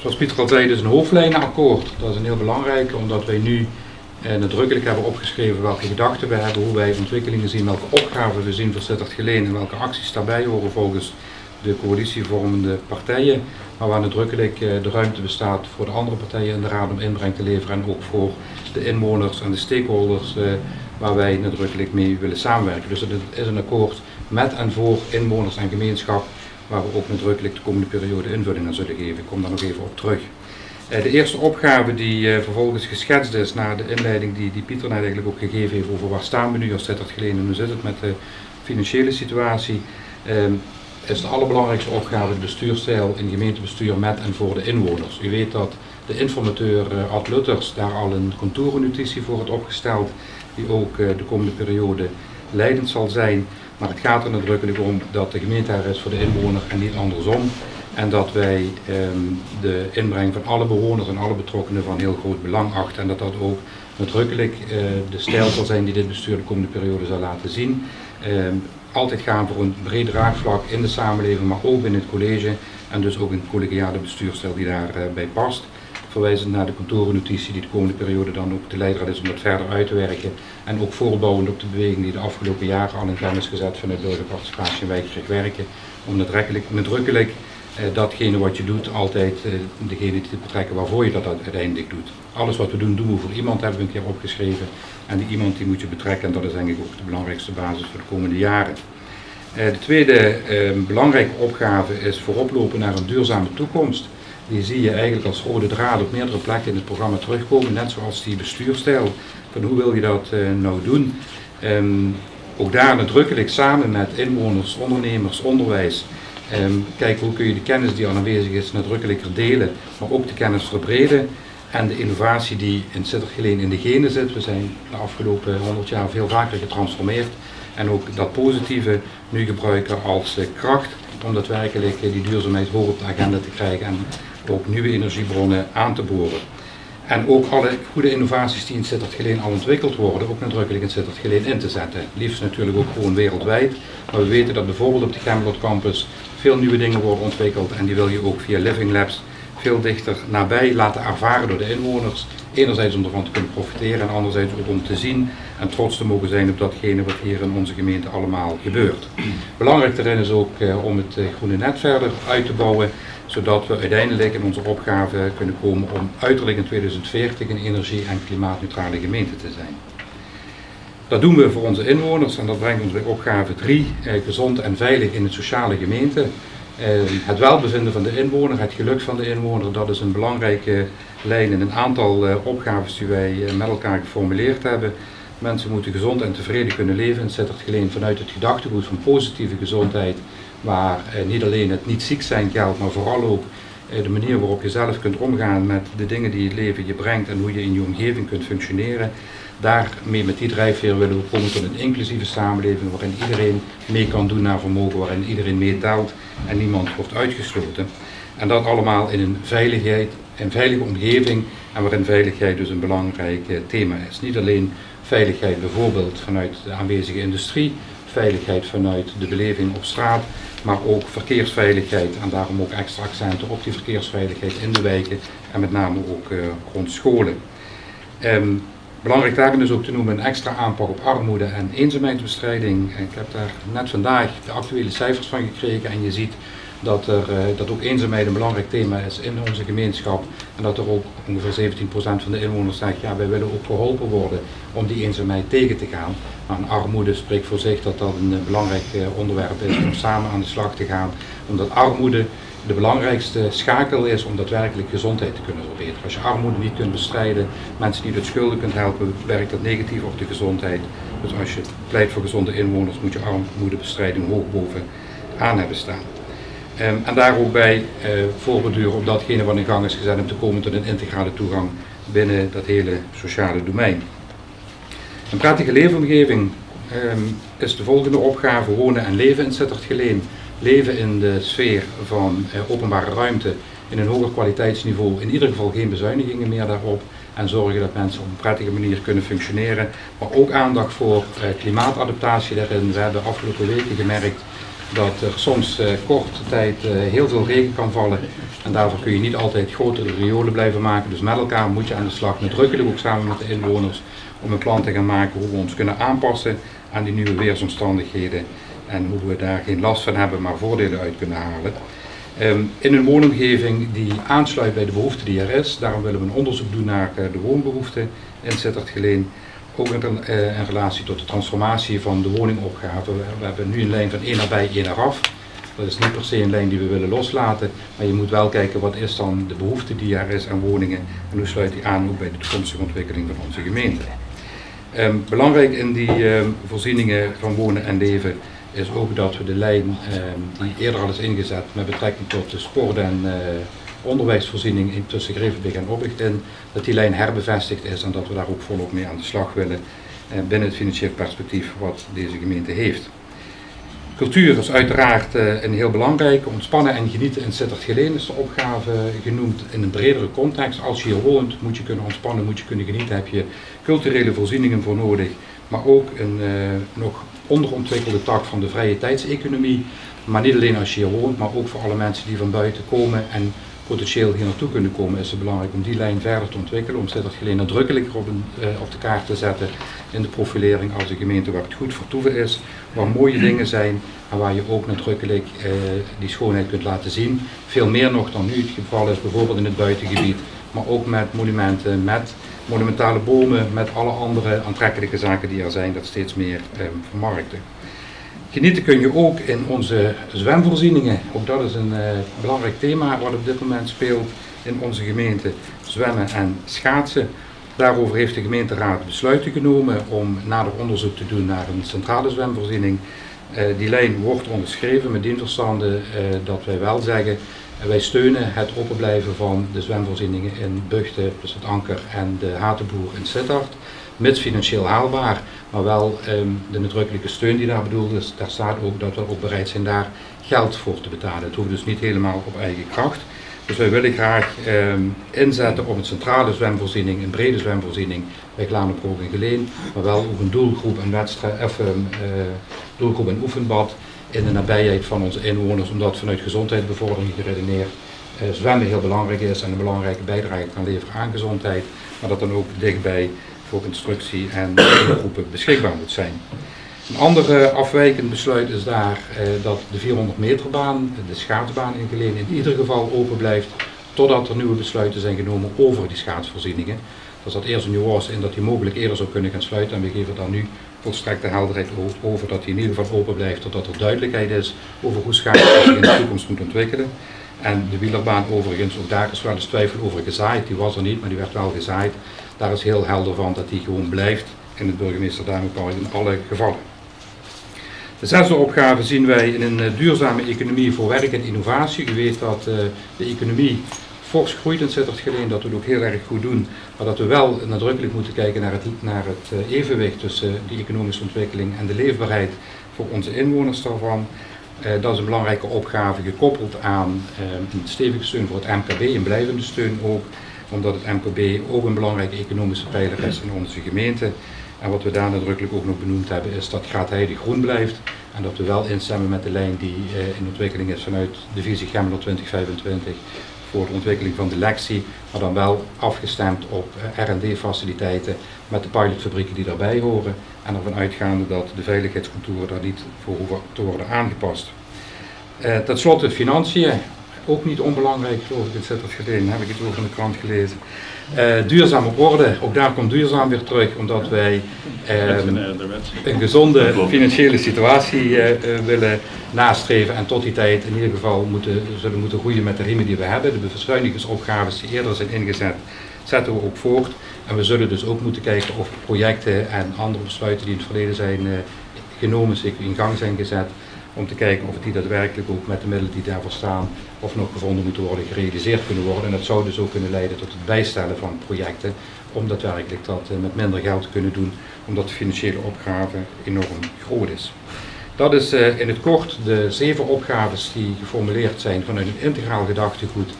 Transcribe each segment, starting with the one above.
Zoals Pieter al zei, is een hoofdlijnenakkoord. Dat is een heel belangrijk, omdat wij nu eh, nadrukkelijk hebben opgeschreven welke gedachten we hebben, hoe wij ontwikkelingen zien, welke opgaven we zien voor Sittard Geleen en welke acties daarbij horen volgens de coalitievormende partijen. Maar waar nadrukkelijk eh, de ruimte bestaat voor de andere partijen in de raad om inbreng te leveren en ook voor de inwoners en de stakeholders eh, waar wij nadrukkelijk mee willen samenwerken. Dus het is een akkoord met en voor inwoners en gemeenschap waar we ook nadrukkelijk de komende periode invulling aan zullen geven. Ik kom daar nog even op terug. Eh, de eerste opgave die eh, vervolgens geschetst is na de inleiding die, die Pieter net eigenlijk ook gegeven heeft over waar staan we nu als Geleen en hoe zit het met de financiële situatie, ehm, is de allerbelangrijkste opgave de bestuurstijl in gemeentebestuur met en voor de inwoners. U weet dat de informateur uh, Ad Lutters daar al een contourennotitie voor heeft opgesteld, die ook de komende periode leidend zal zijn. Maar het gaat er nadrukkelijk om dat de gemeente er is voor de inwoner en niet andersom. En dat wij ehm, de inbreng van alle bewoners en alle betrokkenen van heel groot belang achten. En dat dat ook nadrukkelijk uh, de stijl zal zijn die dit bestuur de komende periode zal laten zien. Ehm, altijd gaan voor een breed draagvlak in de samenleving, maar ook in het college. En dus ook een collegiale bestuurstijl die daarbij uh, past. Verwijzend naar de kantorennotitie die de komende periode dan ook de leidraad is om dat verder uit te werken. En ook voortbouwend op de beweging die de afgelopen jaren al in gang is gezet vanuit burgerparticipatie en wijkgericht werken. Om nadrukkelijk, nadrukkelijk eh, datgene wat je doet altijd eh, degene te betrekken waarvoor je dat uiteindelijk doet. Alles wat we doen, doen we voor iemand, hebben we een keer opgeschreven. En die iemand die moet je betrekken en dat is denk ik ook de belangrijkste basis voor de komende jaren. Eh, de tweede eh, belangrijke opgave is vooroplopen naar een duurzame toekomst. Die zie je eigenlijk als rode draad op meerdere plekken in het programma terugkomen, net zoals die bestuurstijl. Van hoe wil je dat uh, nou doen? Um, ook daar nadrukkelijk samen met inwoners, ondernemers, onderwijs Um, kijken hoe kun je de kennis die al aanwezig is nadrukkelijker delen, maar ook de kennis verbreden. En de innovatie die in Sittergeleen in de genen zit. We zijn de afgelopen 100 jaar veel vaker getransformeerd. En ook dat positieve nu gebruiken als uh, kracht om daadwerkelijk uh, die duurzaamheid hoog op de agenda te krijgen en ook nieuwe energiebronnen aan te boren. En ook alle goede innovaties die in Sittard Geleen al ontwikkeld worden, ook nadrukkelijk in Sittard Geleen in te zetten. Liefst natuurlijk ook gewoon wereldwijd. Maar we weten dat bijvoorbeeld op de Camelot Campus veel nieuwe dingen worden ontwikkeld en die wil je ook via Living Labs dichter nabij laten ervaren door de inwoners. Enerzijds om ervan te kunnen profiteren en anderzijds ook om te zien en trots te mogen zijn op datgene wat hier in onze gemeente allemaal gebeurt. Belangrijk daarin is ook eh, om het eh, groene net verder uit te bouwen, zodat we uiteindelijk in onze opgave kunnen komen om uiterlijk in 2040 een energie- en klimaatneutrale gemeente te zijn. Dat doen we voor onze inwoners en dat brengt ons bij opgave 3, eh, gezond en veilig in het sociale gemeente. Eh, het welbevinden van de inwoner, het geluk van de inwoner, dat is een belangrijke lijn in een aantal eh, opgaves die wij eh, met elkaar geformuleerd hebben. Mensen moeten gezond en tevreden kunnen leven en zet het geleen vanuit het gedachtegoed van positieve gezondheid, waar eh, niet alleen het niet ziek zijn geldt, maar vooral ook de manier waarop je zelf kunt omgaan met de dingen die het leven je brengt en hoe je in je omgeving kunt functioneren. Daarmee met die drijfveer willen we komen tot een inclusieve samenleving waarin iedereen mee kan doen naar vermogen, waarin iedereen meetelt en niemand wordt uitgesloten. En dat allemaal in een veiligheid, een veilige omgeving en waarin veiligheid dus een belangrijk eh, thema is. Niet alleen veiligheid bijvoorbeeld vanuit de aanwezige industrie, veiligheid vanuit de beleving op straat, maar ook verkeersveiligheid en daarom ook extra accenten op die verkeersveiligheid in de wijken en met name ook uh, rond scholen. Um, Belangrijk daarin is ook te noemen een extra aanpak op armoede en eenzaamheidsbestrijding. Ik heb daar net vandaag de actuele cijfers van gekregen en je ziet dat, er, eh, dat ook eenzaamheid een belangrijk thema is in onze gemeenschap. En dat er ook ongeveer 17% van de inwoners zegt, ja wij willen ook geholpen worden om die eenzaamheid tegen te gaan. Maar armoede spreekt voor zich dat dat een belangrijk eh, onderwerp is om samen aan de slag te gaan. Omdat armoede de belangrijkste schakel is om daadwerkelijk gezondheid te kunnen verbeteren. Als je armoede niet kunt bestrijden, mensen niet uit schulden kunt helpen, werkt dat negatief op de gezondheid. Dus als je pleit voor gezonde inwoners, moet je armoedebestrijding hoog bovenaan hebben staan. Um, en daar ook bij uh, voorbeduren op datgene wat in gang is gezet om te komen tot een integrale toegang binnen dat hele sociale domein. Een prettige leefomgeving um, is de volgende opgave wonen en leven in Sittard Geleen leven in de sfeer van eh, openbare ruimte in een hoger kwaliteitsniveau, in ieder geval geen bezuinigingen meer daarop en zorgen dat mensen op een prettige manier kunnen functioneren. Maar ook aandacht voor eh, klimaatadaptatie daarin. We hebben afgelopen weken gemerkt dat er soms korte tijd heel veel regen kan vallen en daarvoor kun je niet altijd grotere riolen blijven maken. Dus met elkaar moet je aan de slag, nadrukkelijk ook samen met de inwoners, om een plan te gaan maken hoe we ons kunnen aanpassen aan die nieuwe weersomstandigheden en hoe we daar geen last van hebben, maar voordelen uit kunnen halen. Ehm, in een woonomgeving die aansluit bij de behoefte die er is. Daarom willen we een onderzoek doen naar eh, de woonbehoeften in Sittard-Geleen. Ook in, uh, in, relatie tot de transformatie van de woningopgave. We, hebben nu een lijn van één naar bij, één naar af. Dat is niet per se een lijn die we willen loslaten, maar je moet wel kijken wat is dan de behoefte die er is aan woningen en hoe sluit die aan ook bij de toekomstige ontwikkeling van onze gemeente. Um, belangrijk in die um, voorzieningen van wonen en leven is ook dat we de lijn ehm, die eerder al is ingezet met betrekking tot de sport- en uh, onderwijsvoorziening tussen Grevenbeek en Obichten, dat die lijn herbevestigd is en dat we daar ook volop mee aan de slag willen uh, binnen het financieel perspectief wat deze gemeente heeft. Cultuur is uiteraard uh, een heel belangrijke. Ontspannen en genieten in Sittard Geleen is de opgave genoemd in een bredere context. Als je hier woont, moet je kunnen ontspannen, moet je kunnen genieten, heb je culturele voorzieningen voor nodig. Maar ook een uh, nog onderontwikkelde tak van de vrije tijdseconomie. Maar niet alleen als je hier woont, maar ook voor alle mensen die van buiten komen en potentieel hier naartoe kunnen komen, is het belangrijk om die lijn verder te ontwikkelen. Om Sittard Geleen nadrukkelijker op, een, uh, op de kaart te zetten in de profilering als een gemeente waar het goed vertoeven is, waar mooie dingen zijn en waar je ook nadrukkelijk uh, die schoonheid kunt laten zien. Veel meer nog dan nu het geval is, bijvoorbeeld in het buitengebied, maar ook met monumenten, met monumentale bomen, met alle andere aantrekkelijke zaken die er zijn, dat steeds meer um, vermarkten. Genieten kun je ook in onze zwemvoorzieningen. Ook dat is een uh, belangrijk thema wat op dit moment speelt in onze gemeente. Zwemmen en schaatsen. Daarover heeft de gemeenteraad besluiten genomen om nader onderzoek te doen naar een centrale zwemvoorziening. Uh, die lijn wordt onderschreven met dienverstanden uh, dat wij wel zeggen wij steunen het openblijven van de zwemvoorzieningen in Bugten, dus het Anker en de Hatenboer in Sittard. Mits financieel haalbaar, maar wel um, de nadrukkelijke steun die daar bedoeld is. Daar staat ook dat we ook bereid zijn daar geld voor te betalen. Het hoeft dus niet helemaal op eigen kracht. Dus wij willen graag um, inzetten op een centrale zwemvoorziening, een brede zwemvoorziening bij Glanenbroek en Geleen, maar wel ook een doelgroep en wedstrijd, um, uh, doelgroep en oefenbad in de nabijheid van onze inwoners, omdat vanuit gezondheidsbevordering geredeneerd uh, zwemmen heel belangrijk is en een belangrijke bijdrage kan leveren aan gezondheid, maar dat dan ook dichtbij voor instructie en groepen beschikbaar moet zijn. Een ander afwijkend besluit is daar uh, dat de 400 meter baan, de schaatsbaan in Geleen, in ieder geval open blijft totdat er nieuwe besluiten zijn genomen over die schaatsvoorzieningen. Er zat eerst een nuance in dat die mogelijk eerder zou kunnen gaan sluiten en we geven daar nu volstrekte helderheid over dat die in ieder geval open blijft totdat er duidelijkheid is over hoe schaatsen zich in de toekomst moet ontwikkelen. En de wielerbaan overigens, ook daar is wel eens twijfel over gezaaid, die was er niet, maar die werd wel gezaaid. Daar is heel helder van dat die gewoon blijft in het burgemeester Duimenpark in alle gevallen. De zesde opgave zien wij in een duurzame economie voor werk en innovatie. U weet dat uh, de economie fors groeit in Sittard Geleen, dat we het ook heel erg goed doen, maar dat we wel nadrukkelijk moeten kijken naar het, naar het uh, evenwicht tussen die economische ontwikkeling en de leefbaarheid voor onze inwoners daarvan. Dat is een belangrijke opgave gekoppeld aan een stevige steun voor het MKB, een blijvende steun ook, omdat het MKB ook een belangrijke economische pijler is in onze gemeente. En wat we daar nadrukkelijk ook nog benoemd hebben is dat Graatheide groen blijft en dat we wel instemmen met de lijn die uh, in ontwikkeling is vanuit de visie Gemmeler 2025 voor de ontwikkeling van de lectie, maar dan wel afgestemd op R&D faciliteiten met de pilotfabrieken die daarbij horen en ervan uitgaande dat de veiligheidscontouren daar niet voor hoeven te worden aangepast. Uh, ten slotte financiën, ook niet onbelangrijk geloof ik geleden, heb ik het ook in de krant gelezen. Uh, duurzaam op orde, ook daar komt duurzaam weer terug, omdat wij uh, een gezonde financiële situatie uh, willen nastreven en tot die tijd in ieder geval moeten, zullen moeten groeien met de riemen die we hebben. De bezuinigingsopgaves die eerder zijn ingezet, zetten we ook voort. En we zullen dus ook moeten kijken of projecten en andere besluiten die in het verleden zijn genomen, zich in gang zijn gezet, om te kijken of die daadwerkelijk ook met de middelen die daarvoor staan of nog gevonden moeten worden, gerealiseerd kunnen worden. En dat zou dus ook kunnen leiden tot het bijstellen van projecten om daadwerkelijk dat met minder geld te kunnen doen, omdat de financiële opgave enorm groot is. Dat is uh, in het kort de zeven opgaves die geformuleerd zijn vanuit een integraal gedachtegoed,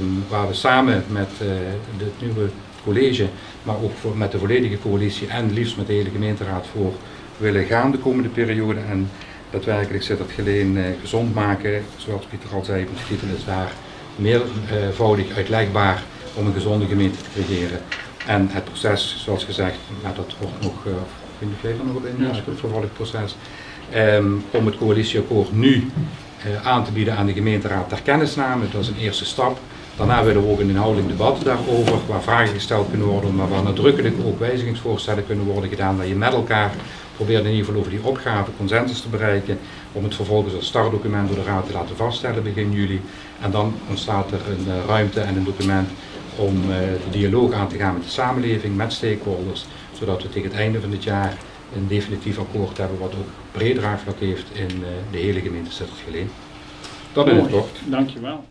um, waar we samen met uh, het nieuwe college, maar ook met de volledige coalitie en liefst met de hele gemeenteraad voor willen gaan de komende periode. En daadwerkelijk Sittard Geleen gezond maken. Zoals Pieter al zei, de titel is daar meervoudig uitlegbaar om een gezonde gemeente te creëren. En het proces, zoals gezegd, dat wordt nog, vind ik er nog op in, ja. het vervolgproces, um, om het coalitieakkoord nu uh, aan te bieden aan de gemeenteraad ter kennisname. Dat is een eerste stap. Daarna willen we ook een inhoudelijk debat daarover, waar vragen gesteld kunnen worden, maar waar nadrukkelijk ook wijzigingsvoorstellen kunnen worden gedaan, waar je met elkaar probeert in ieder geval over die opgave consensus te bereiken, om het vervolgens als startdocument door de Raad te laten vaststellen begin juli. En dan ontstaat er een uh, ruimte en een document om uh, de dialoog aan te gaan met de samenleving, met stakeholders, zodat we tegen het einde van dit jaar een definitief akkoord hebben wat ook breed draagvlak heeft in uh, de hele gemeente Sittard-Geleen. Dat in het kort. Dankjewel.